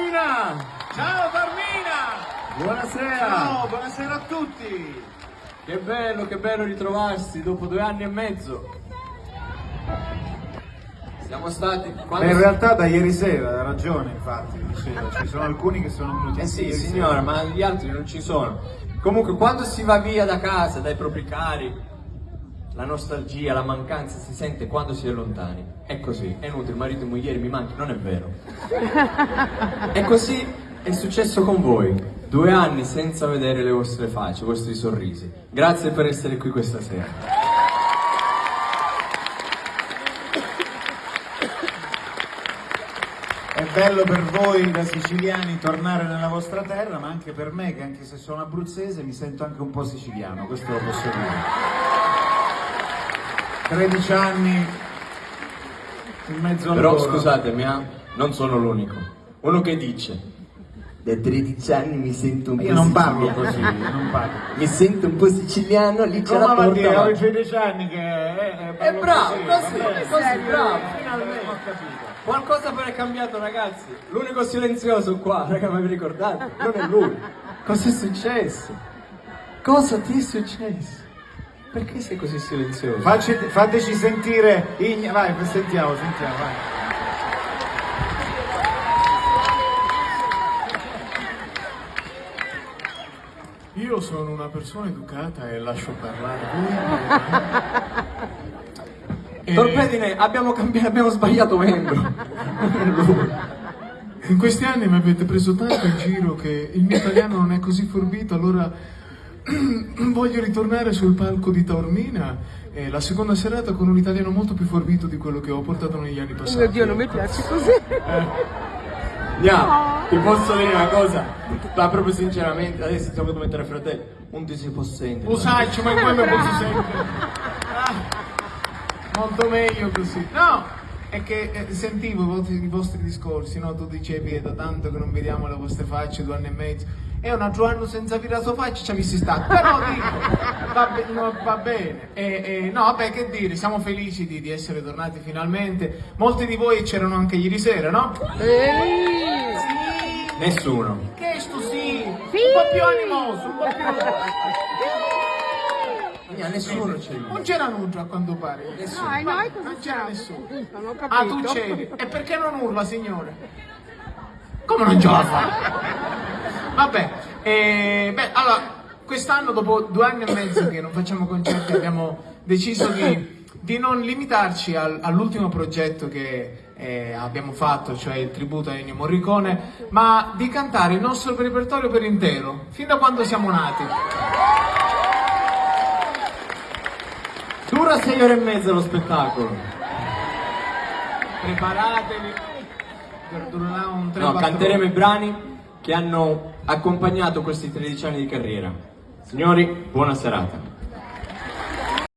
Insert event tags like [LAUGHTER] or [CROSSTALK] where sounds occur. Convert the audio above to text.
Carmina! Ciao Carmina! Buonasera! Ciao, buonasera a tutti! Che bello, che bello ritrovarsi dopo due anni e mezzo. Siamo stati... quando Beh, in realtà da ieri sera, ha ragione infatti, diceva, ci sono alcuni che sono venuti Eh sì, signora, sera. ma gli altri non ci sono. Comunque, quando si va via da casa, dai propri cari, la nostalgia, la mancanza si sente quando si è lontani. È così, è inutile, marito e moglie mi manchi, non è vero. [LAUGHS] E così è successo con voi. Due anni senza vedere le vostre facce, i vostri sorrisi. Grazie per essere qui questa sera. È bello per voi da siciliani tornare nella vostra terra, ma anche per me che anche se sono abruzzese mi sento anche un po' siciliano, questo lo posso dire. 13 anni in mezzo al Però loro. scusatemi, ah, non sono l'unico. Uno che dice, da 13 anni mi sento un po' Io non parlo siciliano. così, non parlo. Mi sento un po' siciliano, lì c'è Come la porta. dire, ho avanti. 13 anni che eh, eh, È bravo, così, così, vabbè. così, bravo. Finalmente ho capito. Qualcosa però è cambiato ragazzi. L'unico silenzioso qua, [LAUGHS] raga, ma vi ricordate? Non è lui. Cosa è successo? Cosa ti è successo? Perché sei così silenzioso? Facci- fateci sentire Igna, vai, sentiamo, sentiamo, vai. Io sono una persona educata e lascio parlare voi. [LAUGHS] E Torpedine, abbiamo, cambiato, abbiamo sbagliato membro. In questi anni mi avete preso tanto in giro che il mio italiano non è così forbito, allora [CLEARS THROAT] voglio ritornare sul palco di Taormina eh, la seconda serata con un italiano molto più forbito di quello che ho portato negli anni passati. Oh mio Dio, non mi piace così. Andiamo, ti posso dire una cosa? Ma proprio sinceramente, adesso siamo come tre fratelli. Non ti si può sentire. Usaccio, ma come mi posso sentire? Ah, molto meglio così. No, è che eh, sentivo i vostri, i vostri discorsi, no? Tu dicevi è da tanto che non vediamo le vostre facce, due anni e mezzo. E un altro anno senza vedere la sua faccia ci avessi stato. Però dico, va, be- no, va bene. E, e, no, vabbè, che dire, siamo felici di, di essere tornati finalmente. Molti di voi c'erano anche ieri sera, no? Ehi! Sì. Nessuno. Che sto sì, un po' più animoso, un po' più... [LAUGHS] Mia, nessuno c'è lì. Non c'era nulla a quanto pare. Dai, noi cosa Non c'era nessuno. Non ho Ah, tu c'eri. E perché non urla, signore? Come non ce la fa? Vabbè, eh, beh, allora, quest'anno, dopo due anni e mezzo che non facciamo concerti, abbiamo deciso di, di non limitarci al- all'ultimo progetto che eh, abbiamo fatto, cioè il tributo a Ennio Morricone, ma di cantare il nostro repertorio per intero, fin da quando siamo nati. Dura sei ore e mezza lo spettacolo. Preparatevi. Un 3 No, canteremo i brani che hanno accompagnato questi 13 anni di carriera. Signori, buona serata.